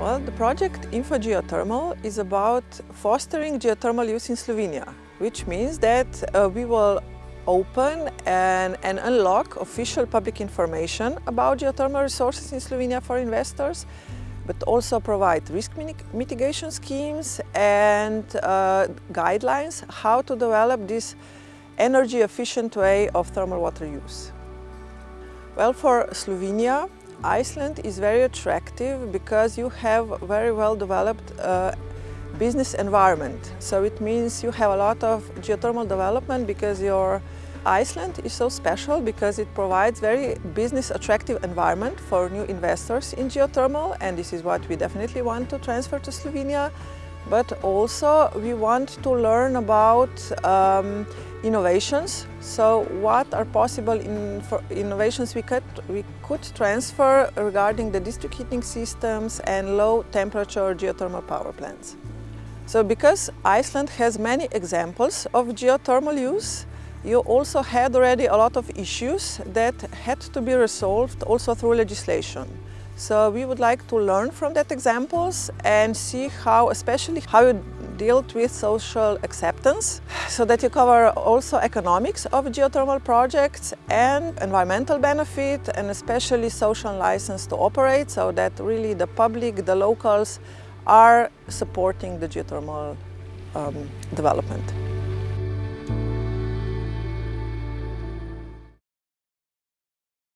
Well, the project InfoGeothermal is about fostering geothermal use in Slovenia, which means that uh, we will open and, and, unlock official public information about geothermal resources in Slovenia for investors, but also provide risk mitigation schemes and uh, guidelines how to develop this energy efficient way of thermal water use. Well, for Slovenia, Iceland is very attractive because you have very well developed uh, business environment. So it means you have a lot of geothermal development because your Iceland is so special because it provides very business attractive environment for new investors in geothermal and this is what we definitely want to transfer to Slovenia. But also we want to learn about um, innovations. So what are possible in innovations we could, we could transfer regarding the district heating systems and low temperature geothermal power plants. So because Iceland has many examples of geothermal use, you also had already a lot of issues that had to be resolved also through legislation. So we would like to learn from that examples and see how, especially how you dealt with social acceptance so that you cover also economics of geothermal projects and environmental benefit and especially social license to operate so that really the public, the locals are supporting the geothermal um, development.